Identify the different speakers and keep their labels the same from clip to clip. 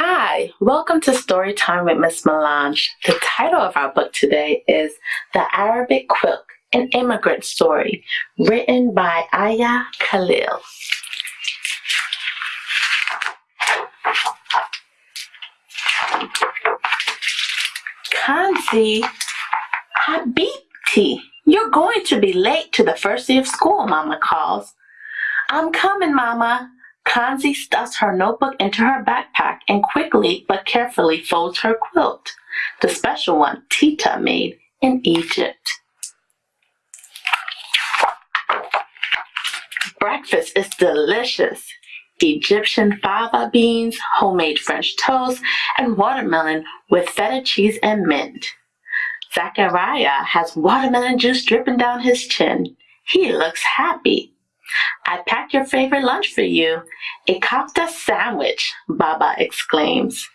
Speaker 1: Hi, welcome to Storytime with Miss Melange. The title of our book today is The Arabic Quilt, an Immigrant Story, written by Aya Khalil. Kanzi Habibti, you're going to be late to the first day of school, Mama calls. I'm coming, Mama. Kanzi stuffs her notebook into her backpack and quickly but carefully folds her quilt, the special one Tita made in Egypt. Breakfast is delicious. Egyptian fava beans, homemade French toast, and watermelon with feta cheese and mint. Zachariah has watermelon juice dripping down his chin. He looks happy. I packed your favorite lunch for you. A kofta sandwich, Baba exclaims.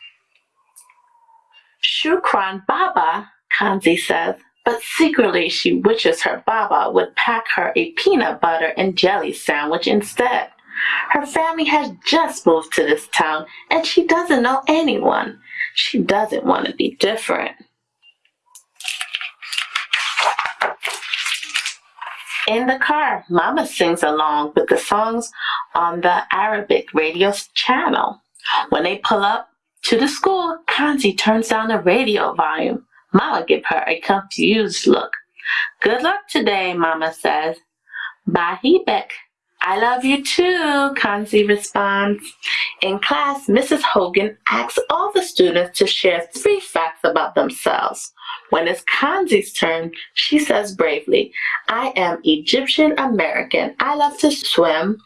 Speaker 1: Shukran, Baba, Kanzi says, but secretly she wishes her Baba would pack her a peanut butter and jelly sandwich instead. Her family has just moved to this town and she doesn't know anyone. She doesn't want to be different. In the car, Mama sings along with the songs on the Arabic radio channel. When they pull up to the school, Kanzi turns down the radio volume. Mama gives her a confused look. Good luck today, Mama says. Bahibek, I love you too, Kanzi responds. In class, Mrs. Hogan asks all the students to share three facts about themselves. When it's Kanzi's turn, she says bravely, I am Egyptian American. I love to swim.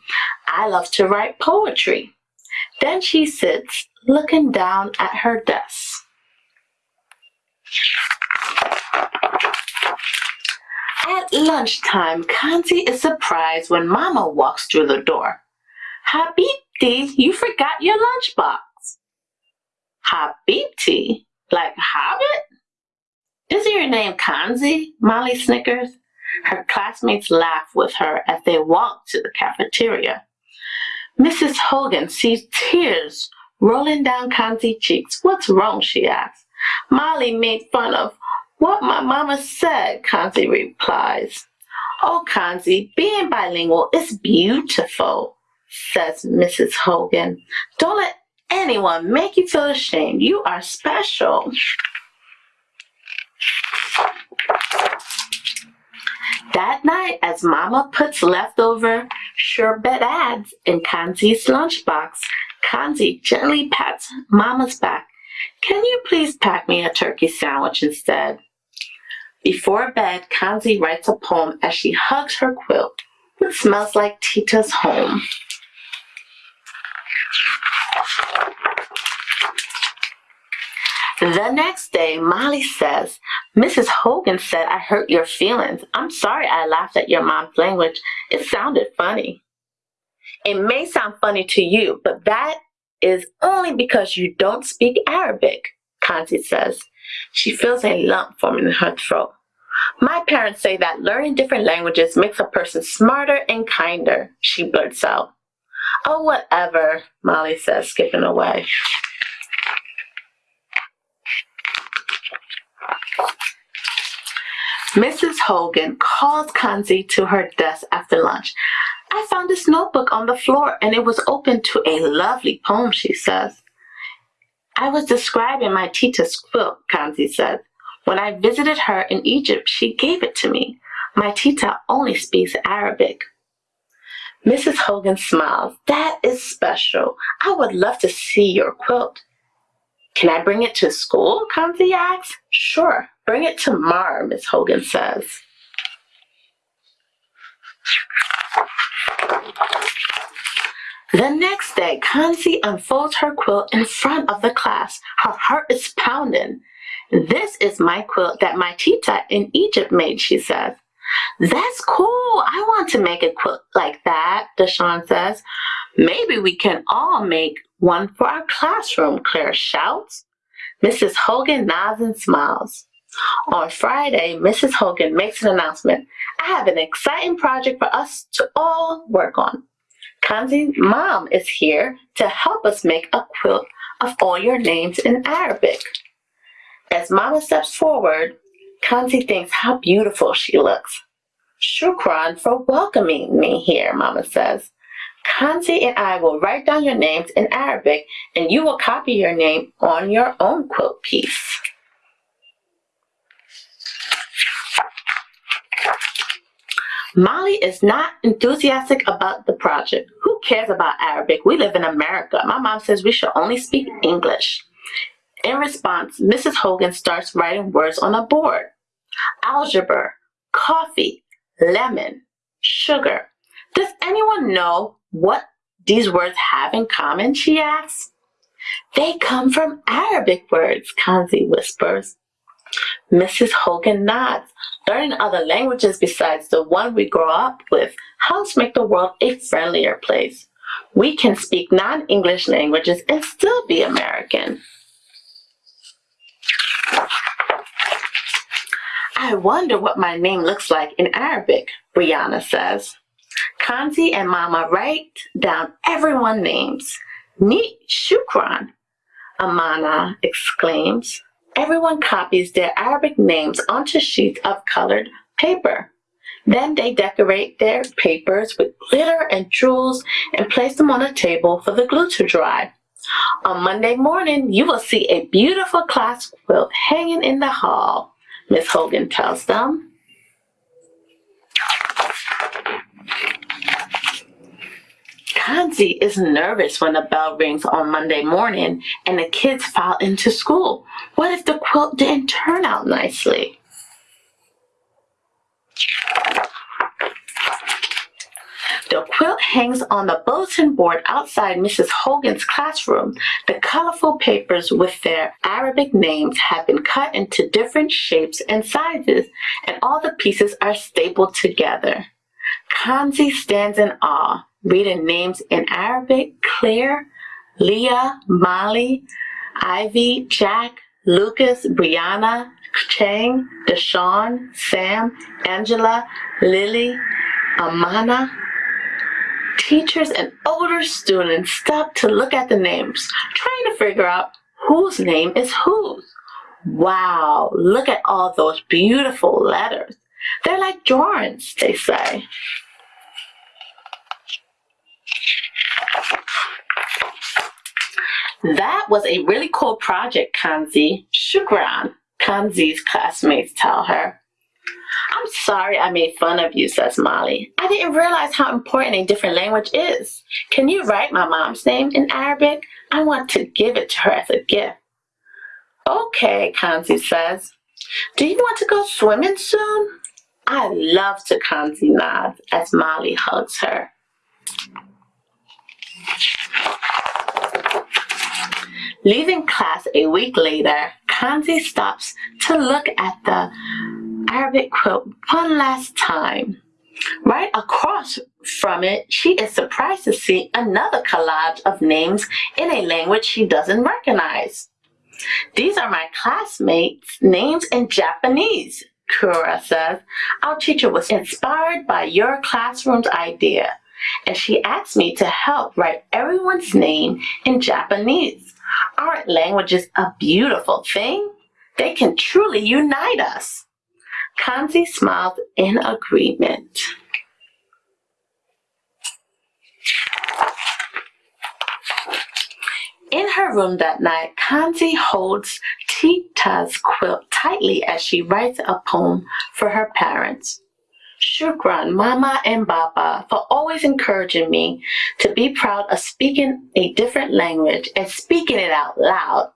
Speaker 1: I love to write poetry. Then she sits looking down at her desk. At lunchtime, Kanzi is surprised when Mama walks through the door. Habibti, you forgot your lunchbox. Habibti? Like Hobbit? Isn't your name Kanzi? Molly snickers. Her classmates laugh with her as they walk to the cafeteria. Mrs. Hogan sees tears rolling down Kanzi's cheeks. What's wrong? she asks. Molly made fun of what my mama said, Kanzi replies. Oh, Kanzi, being bilingual is beautiful, says Mrs. Hogan. Don't let anyone make you feel ashamed. You are special. That night, as Mama puts leftover shorbet ads in Kanzi's lunchbox, Kanzi gently pats Mama's back. Can you please pack me a turkey sandwich instead? Before bed, Kanzi writes a poem as she hugs her quilt, which smells like Tita's home. The next day, Molly says, Mrs. Hogan said I hurt your feelings. I'm sorry I laughed at your mom's language. It sounded funny. It may sound funny to you, but that is only because you don't speak Arabic, Kanzi says. She feels a lump forming in her throat. My parents say that learning different languages makes a person smarter and kinder, she blurts out. Oh, whatever, Molly says, skipping away. Mrs. Hogan calls Kanzi to her desk after lunch. I found this notebook on the floor and it was open to a lovely poem, she says. I was describing my Tita's quilt, Kanzi said. When I visited her in Egypt, she gave it to me. My Tita only speaks Arabic. Mrs. Hogan smiles. That is special. I would love to see your quilt. Can I bring it to school? Kanzi asks. Sure, bring it tomorrow, Miss Hogan says. The next day, Kanzi unfolds her quilt in front of the class. Her heart is pounding. This is my quilt that my tita in Egypt made, she says. That's cool. I want to make a quilt like that, Deshawn says. Maybe we can all make one for our classroom, Claire shouts. Mrs. Hogan nods and smiles. On Friday, Mrs. Hogan makes an announcement. I have an exciting project for us to all work on. Kanzi's mom is here to help us make a quilt of all your names in Arabic. As Mama steps forward, Kanzi thinks how beautiful she looks. Shukran for welcoming me here, Mama says. Kanzi and I will write down your names in Arabic and you will copy your name on your own quilt piece. Molly is not enthusiastic about the project. Who cares about Arabic? We live in America. My mom says we should only speak English. In response, Mrs. Hogan starts writing words on a board. Algebra, coffee, lemon, sugar. Does anyone know what these words have in common, she asks. They come from Arabic words, Kanzi whispers. Mrs. Hogan nods. Learning other languages besides the one we grow up with helps make the world a friendlier place. We can speak non-English languages and still be American. I wonder what my name looks like in Arabic, Brianna says. Kanzi and Mama write down everyone's names. Neat shukran, Amana exclaims. Everyone copies their Arabic names onto sheets of colored paper. Then they decorate their papers with glitter and jewels and place them on a table for the glue to dry. On Monday morning, you will see a beautiful class quilt hanging in the hall, Miss Hogan tells them. Kanzi is nervous when the bell rings on Monday morning and the kids file into school. What if the quilt didn't turn out nicely? The quilt hangs on the bulletin board outside Mrs. Hogan's classroom. The colorful papers with their Arabic names have been cut into different shapes and sizes, and all the pieces are stapled together. Kanzi stands in awe reading names in Arabic, Claire, Leah, Molly, Ivy, Jack, Lucas, Brianna, Chang, Deshawn, Sam, Angela, Lily, Amana. Teachers and older students stop to look at the names, trying to figure out whose name is whose. Wow, look at all those beautiful letters. They're like drawings, they say. That was a really cool project, Kanzi. Shukran, Kanzi's classmates tell her. I'm sorry I made fun of you, says Molly. I didn't realize how important a different language is. Can you write my mom's name in Arabic? I want to give it to her as a gift. Okay, Kanzi says. Do you want to go swimming soon? I love to, Kanzi nods as Molly hugs her. Leaving class a week later, Kanzi stops to look at the Arabic quilt one last time. Right across from it, she is surprised to see another collage of names in a language she doesn't recognize. These are my classmates' names in Japanese, Kura says. Our teacher was inspired by your classroom's idea, and she asked me to help write everyone's name in Japanese. Aren't languages a beautiful thing? They can truly unite us. Kanzi smiled in agreement. In her room that night, Kanzi holds Tita's quilt tightly as she writes a poem for her parents. Shukran, Mama and Baba, for always encouraging me to be proud of speaking a different language and speaking it out loud.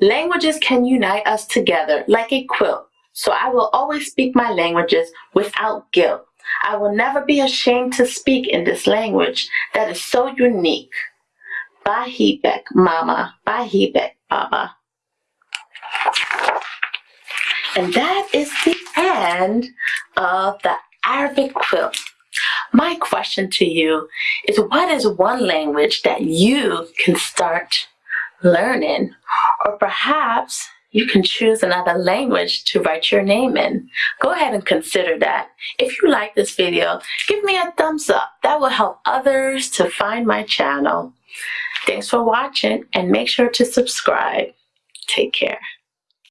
Speaker 1: Languages can unite us together like a quilt, so I will always speak my languages without guilt. I will never be ashamed to speak in this language that is so unique. Bahibek, Mama. Bahibek, Baba. And that is the end of the Arabic quilt. My question to you is what is one language that you can start learning? Or perhaps you can choose another language to write your name in. Go ahead and consider that. If you like this video, give me a thumbs up. That will help others to find my channel. Thanks for watching and make sure to subscribe. Take care.